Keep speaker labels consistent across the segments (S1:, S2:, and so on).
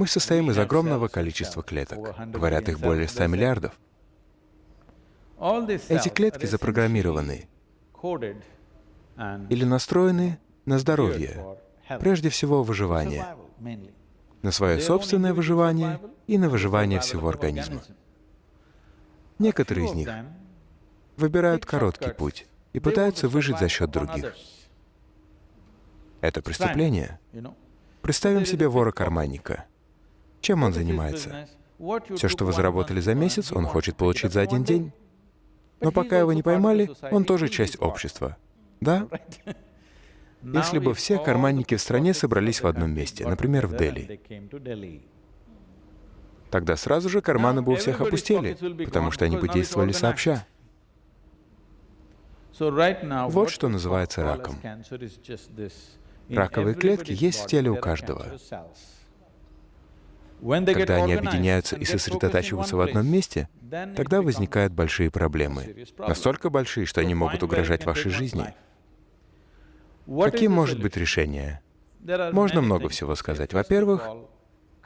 S1: Мы состоим из огромного количества клеток. Говорят, их более 100 миллиардов. Эти клетки запрограммированы или настроены на здоровье, прежде всего выживание, на свое собственное выживание и на выживание всего организма. Некоторые из них выбирают короткий путь и пытаются выжить за счет других. Это преступление. Представим себе вора-карманника. Чем он занимается? Все, что вы заработали за месяц, он хочет получить за один день. Но пока его не поймали, он тоже часть общества. Да? Если бы все карманники в стране собрались в одном месте, например, в Дели, тогда сразу же карманы бы у всех опустели, потому что они бы действовали сообща. Вот что называется раком. Раковые клетки есть в теле у каждого. Когда они объединяются и сосредотачиваются в одном месте, тогда возникают большие проблемы. Настолько большие, что они могут угрожать вашей жизни. Каким может быть решение? Можно много всего сказать. Во-первых,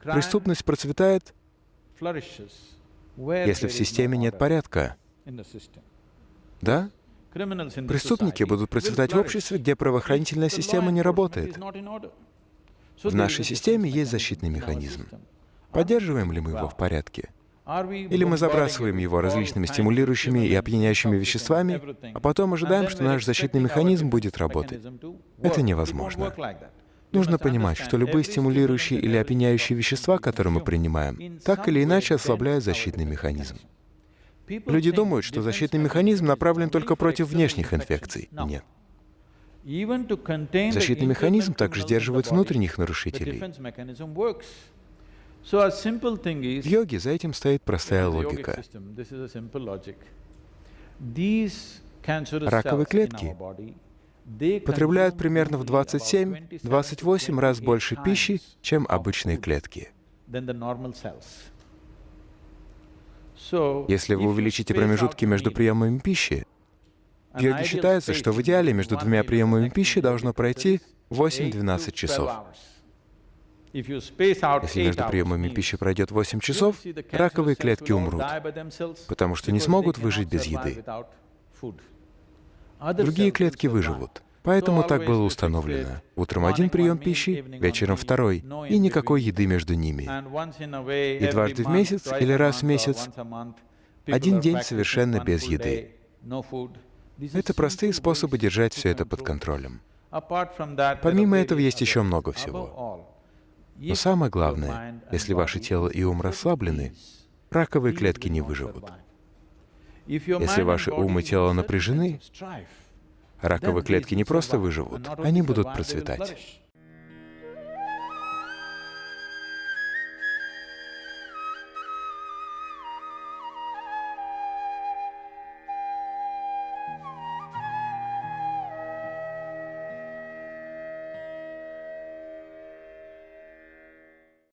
S1: преступность процветает, если в системе нет порядка. Да? Преступники будут процветать в обществе, где правоохранительная система не работает. В нашей системе есть защитный механизм. Поддерживаем ли мы его в порядке? Или мы забрасываем его различными стимулирующими и опьяняющими веществами, а потом ожидаем, что наш защитный механизм будет работать. Это невозможно. Нужно понимать, что любые стимулирующие или опьяняющие вещества, которые мы принимаем, так или иначе ослабляют защитный механизм. Люди думают, что защитный механизм направлен только против внешних инфекций. Нет. Защитный механизм также сдерживает внутренних нарушителей. В йоге за этим стоит простая логика. Раковые клетки потребляют примерно в 27-28 раз больше пищи, чем обычные клетки. Если вы увеличите промежутки между приемами пищи, в йоге считается, что в идеале между двумя приемами пищи должно пройти 8-12 часов. Если между приемами пищи пройдет 8 часов, раковые клетки умрут, потому что не смогут выжить без еды. Другие клетки выживут. Поэтому так было установлено. Утром один прием пищи, вечером второй, и никакой еды между ними. И дважды в месяц или раз в месяц один день совершенно без еды. Это простые способы держать все это под контролем. Помимо этого есть еще много всего. Но самое главное, если ваше тело и ум расслаблены, раковые клетки не выживут. Если ваши ум и тело напряжены, раковые клетки не просто выживут, они будут процветать.